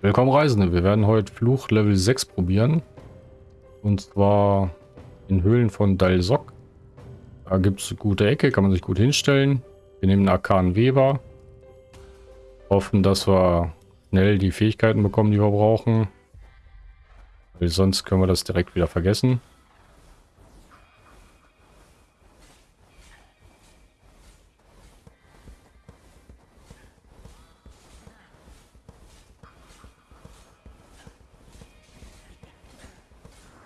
Willkommen Reisende, wir werden heute Fluch Level 6 probieren. Und zwar in Höhlen von Dalsok. Da gibt es gute Ecke, kann man sich gut hinstellen. Wir nehmen Arkan Weber. Hoffen, dass wir schnell die Fähigkeiten bekommen, die wir brauchen. Weil sonst können wir das direkt wieder vergessen.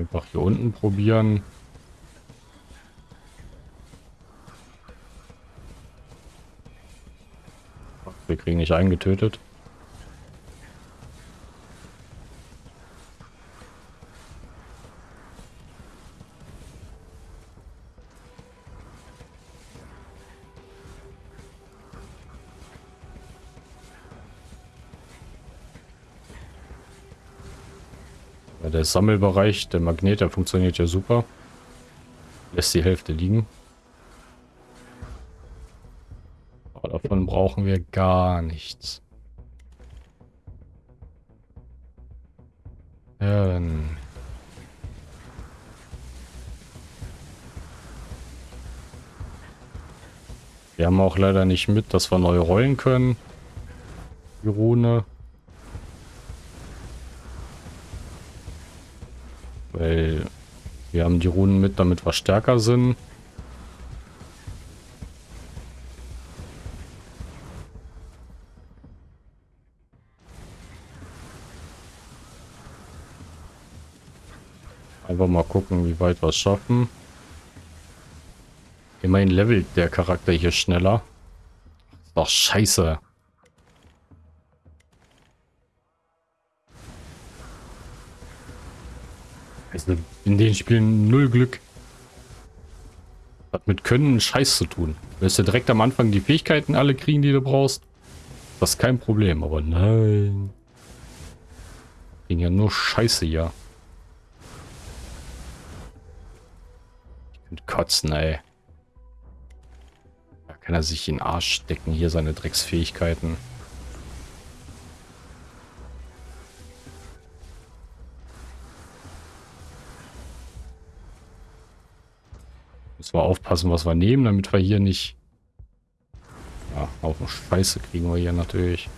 Einfach hier unten probieren. Wir kriegen nicht eingetötet. Der Sammelbereich, der Magnet, der funktioniert ja super. Lässt die Hälfte liegen. Aber davon brauchen wir gar nichts. Ja, dann... Wir haben auch leider nicht mit, dass wir neu rollen können. Die Rune. Weil wir haben die Runen mit, damit wir stärker sind. Einfach mal gucken, wie weit wir es schaffen. Immerhin levelt der Charakter hier schneller. Doch scheiße. Also in den Spielen null Glück. Hat mit Können Scheiß zu tun. Du wirst ja direkt am Anfang die Fähigkeiten alle kriegen, die du brauchst. Das ist kein Problem, aber nein. Ging ja nur Scheiße hier. Ich könnte kotzen, ey. Da kann er sich in den Arsch stecken, hier seine Drecksfähigkeiten. Müssen wir aufpassen, was wir nehmen, damit wir hier nicht... Ja, auch noch Scheiße kriegen wir hier natürlich.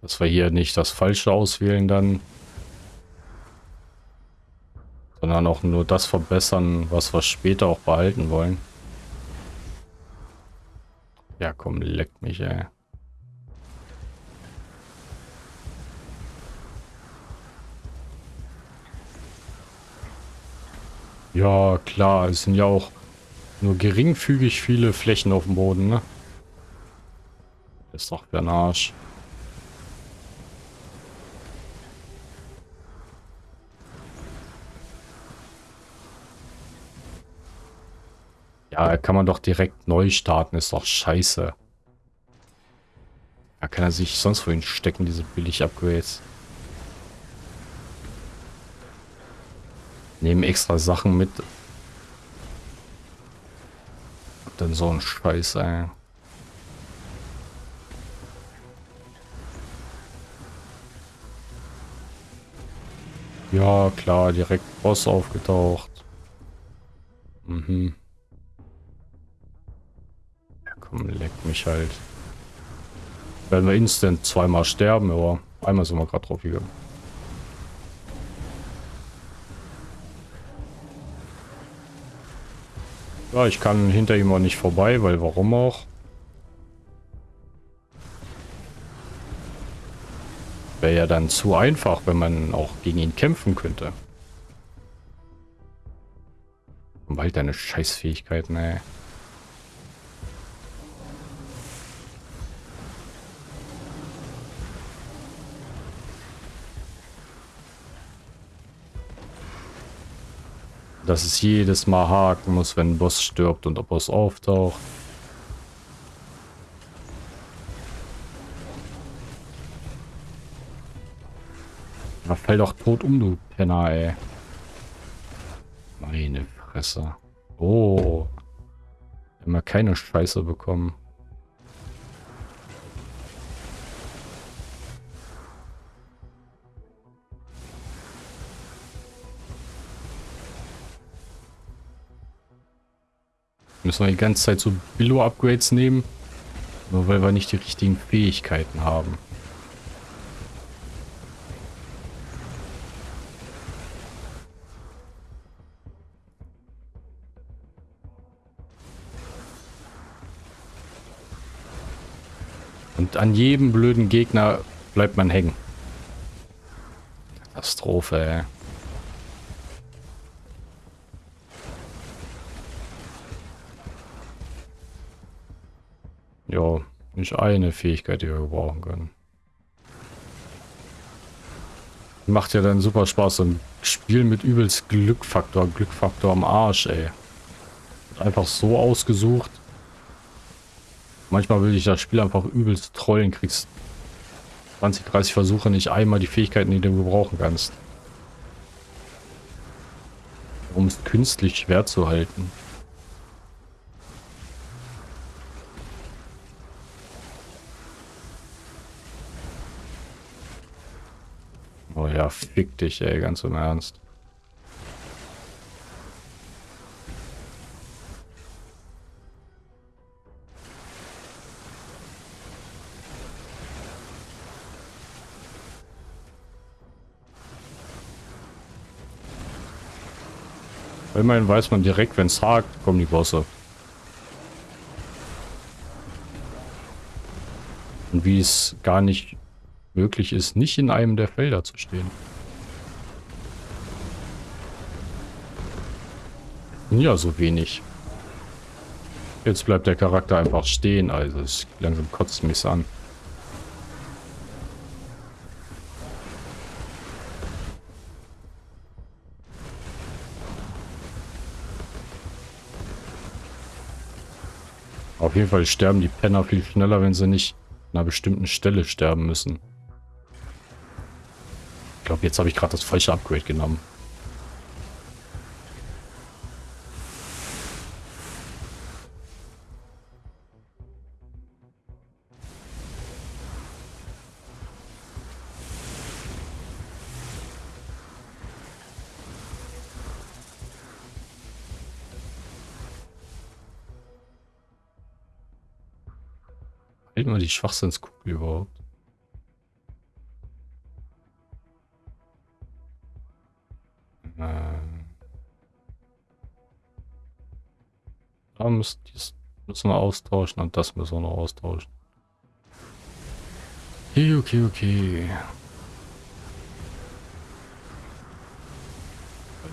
Dass wir hier nicht das Falsche auswählen dann. Sondern auch nur das verbessern, was wir später auch behalten wollen. Ja, komm, leck mich, ey. Ja, klar, es sind ja auch nur geringfügig viele Flächen auf dem Boden, ne? Ist doch ein Arsch. Ja, kann man doch direkt neu starten, ist doch scheiße. Da kann er sich sonst wohin stecken, diese billig Nehmen extra Sachen mit. dann so ein Scheiß, ey. Ja, klar, direkt Boss aufgetaucht. Mhm. Ja, komm, leck mich halt. Werden wir instant zweimal sterben, aber einmal sind wir gerade drauf gegangen. Ja, ich kann hinter ihm auch nicht vorbei, weil warum auch? Wäre ja dann zu einfach, wenn man auch gegen ihn kämpfen könnte. Und halt deine Scheißfähigkeiten, ey. Dass es jedes Mal haken muss, wenn ein Boss stirbt und der Boss auftaucht. Da fällt doch tot um, du Penner, ey. Meine Fresse. Oh. Ja keine Scheiße bekommen. Müssen wir die ganze Zeit so Billo-Upgrades nehmen. Nur weil wir nicht die richtigen Fähigkeiten haben. Und an jedem blöden Gegner bleibt man hängen. Katastrophe, ey. Ja, nicht eine Fähigkeit, die wir gebrauchen können. Macht ja dann super Spaß, so ein Spiel mit übelst Glückfaktor, Glückfaktor am Arsch, ey. Einfach so ausgesucht. Manchmal will ich das Spiel einfach übelst trollen, kriegst 20, 30 Versuche nicht einmal die Fähigkeiten, die du gebrauchen kannst. Um es künstlich schwer zu halten. Oh ja, fick dich, ey, ganz im Ernst. Immerhin weiß man direkt, wenn es hakt, kommen die Bosse. Und wie es gar nicht möglich ist, nicht in einem der Felder zu stehen. Ja, so wenig. Jetzt bleibt der Charakter einfach stehen, also es langsam kotzt mich an. Auf jeden Fall sterben die Penner viel schneller, wenn sie nicht an einer bestimmten Stelle sterben müssen. Glaube, jetzt habe ich gerade das falsche Upgrade genommen. Hält man die Schwachsinnskugel überhaupt? Müssen, müssen wir austauschen und das müssen wir noch austauschen. Okay, okay, okay.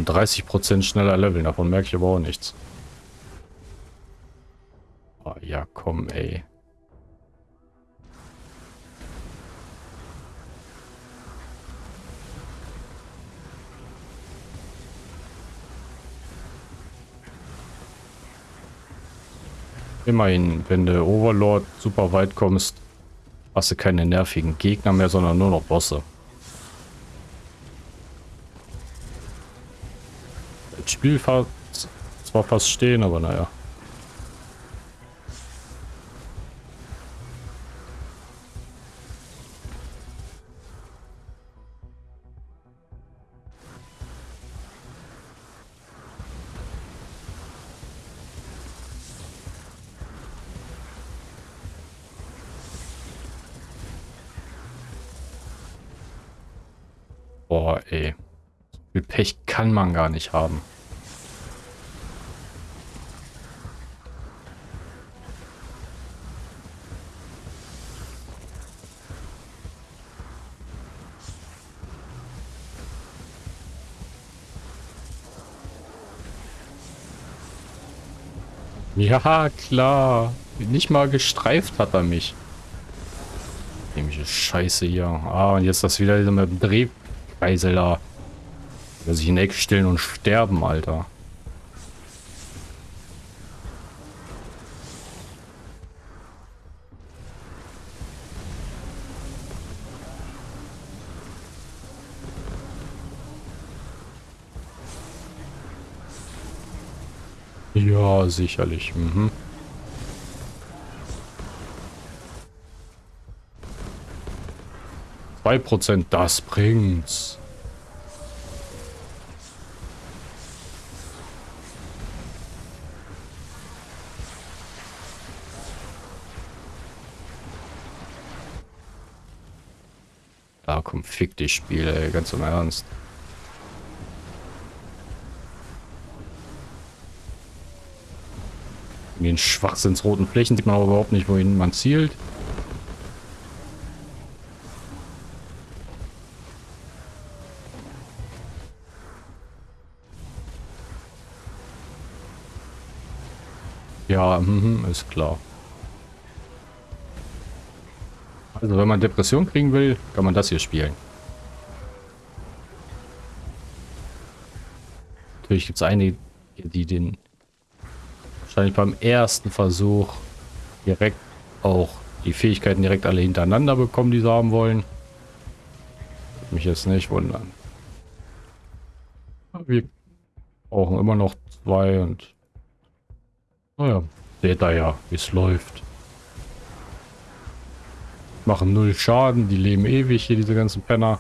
30% schneller leveln, davon merke ich aber auch nichts. Oh, ja, komm, ey. Immerhin, wenn du Overlord super weit kommst, hast du keine nervigen Gegner mehr, sondern nur noch Bosse. Das Spiel zwar fast stehen, aber naja. Boah, ey. Viel Pech kann man gar nicht haben. Ja, klar. Nicht mal gestreift hat er mich. Nämliche Scheiße hier. Ah, und jetzt das wieder mit dem Dreh Geisel da. Will sich in Eck stellen und sterben, Alter. Ja, sicherlich. Mhm. 2%, das bringt's. Da komm, fick dich Spiel, ganz im Ernst. In den schwachsinnsroten Flächen sieht man aber überhaupt nicht, wohin man zielt. Ja, mm, ist klar. Also wenn man Depression kriegen will, kann man das hier spielen. Natürlich gibt es einige, die den wahrscheinlich beim ersten Versuch direkt auch die Fähigkeiten direkt alle hintereinander bekommen, die sie haben wollen. Mich jetzt nicht wundern. Wir brauchen immer noch zwei und naja, seht ihr ja, wie es läuft. Machen null Schaden, die leben ewig hier, diese ganzen Penner.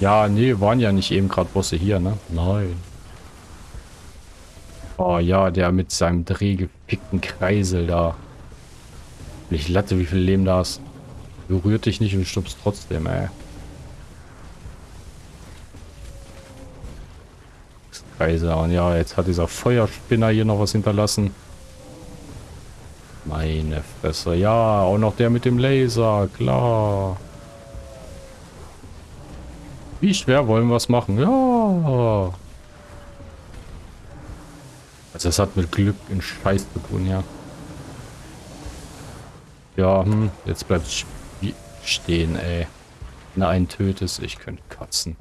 Ja, nee, waren ja nicht eben gerade Bosse hier, ne? Nein. Oh ja, der mit seinem drehgepickten Kreisel da. Ich latte, wie viel Leben da ist. Berührt dich nicht und stirbst trotzdem, ey. Kreise. Und ja, jetzt hat dieser Feuerspinner hier noch was hinterlassen. Meine Fresse. Ja, auch noch der mit dem Laser. Klar. Wie schwer wollen wir es machen? Ja. Also das hat mit Glück in Scheiß zu tun, ja. Ja, hm, jetzt bleibt stehen, ey. Einen tötest, ich könnte katzen.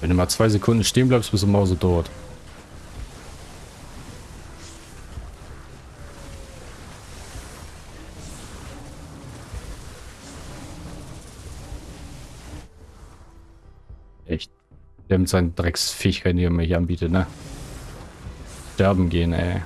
Wenn du mal zwei Sekunden stehen bleibst, bist du Mause dort. Echt. Der mit seinen Drecksfähigkeiten, die er mir hier anbietet, ne? Sterben gehen, ey.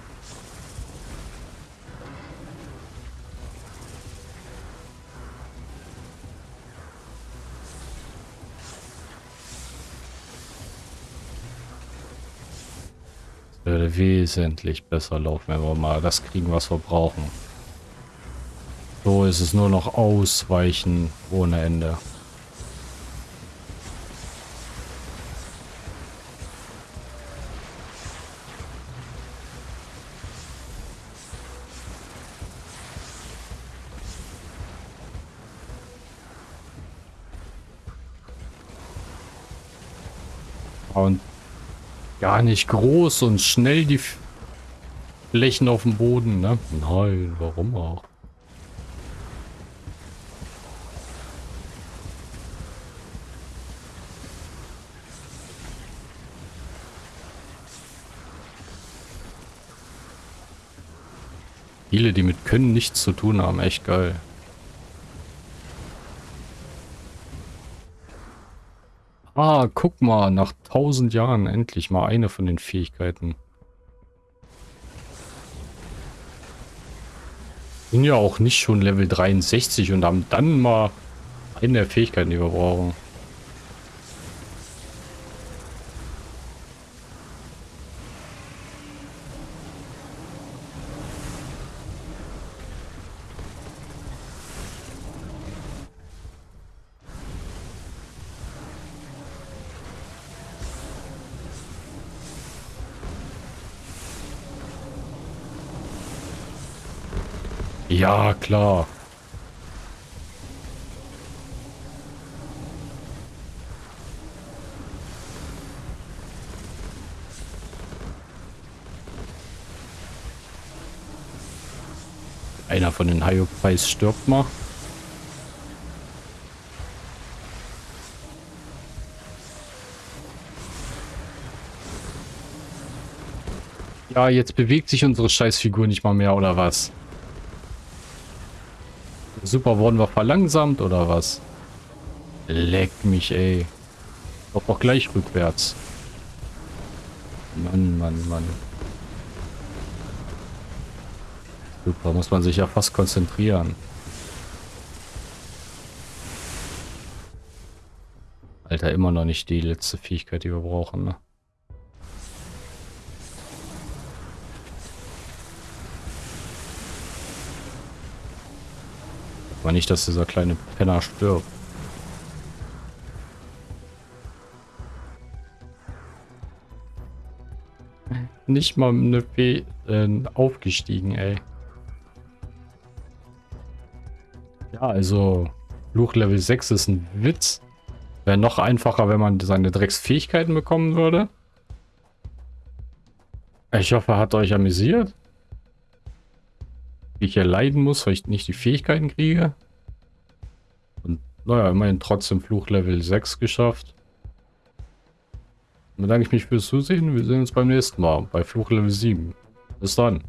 Würde wesentlich besser laufen, wenn wir mal das kriegen, was wir brauchen. So ist es nur noch ausweichen ohne Ende. Und gar nicht groß und schnell die Flächen auf dem Boden, ne? Nein, warum auch? Viele, die mit Können nichts zu tun haben, echt geil. Ah, guck mal, nach tausend Jahren endlich mal eine von den Fähigkeiten. Sind ja auch nicht schon Level 63 und haben dann mal eine der Fähigkeiten, die wir brauchen. Ja, klar. Einer von den Hyopies stirbt mal. Ja, jetzt bewegt sich unsere Scheißfigur nicht mal mehr, oder was? Super, wurden wir verlangsamt oder was? Leck mich, ey. Doch auch gleich rückwärts. Mann, Mann, Mann. Super, muss man sich ja fast konzentrieren. Alter, immer noch nicht die letzte Fähigkeit, die wir brauchen, ne? Aber nicht, dass dieser kleine Penner stirbt. Nicht mal eine Fee äh, aufgestiegen, ey. Ja, also Fluch Level 6 ist ein Witz. Wäre noch einfacher, wenn man seine Drecksfähigkeiten bekommen würde. Ich hoffe, hat euch amüsiert. Ich hier leiden muss, weil ich nicht die Fähigkeiten kriege. Und naja, immerhin trotzdem Fluch Level 6 geschafft. Dann bedanke ich mich fürs Zusehen. Wir sehen uns beim nächsten Mal bei Fluch Level 7. Bis dann.